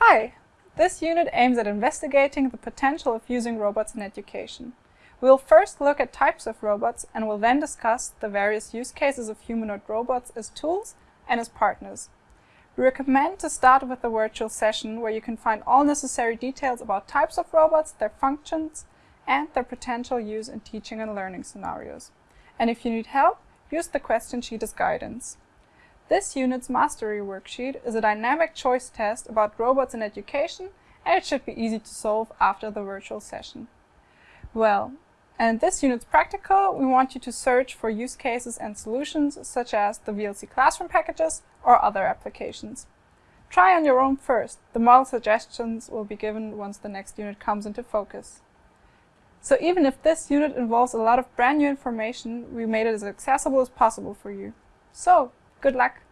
Hi! This unit aims at investigating the potential of using robots in education. We'll first look at types of robots and will then discuss the various use cases of humanoid robots as tools and as partners. We recommend to start with a virtual session where you can find all necessary details about types of robots, their functions, and their potential use in teaching and learning scenarios. And if you need help, use the question sheet as guidance. This unit's mastery worksheet is a dynamic choice test about robots in education and it should be easy to solve after the virtual session. Well, and this unit's practical, we want you to search for use cases and solutions such as the VLC classroom packages or other applications. Try on your own first. The model suggestions will be given once the next unit comes into focus. So even if this unit involves a lot of brand new information, we made it as accessible as possible for you. So, Good luck!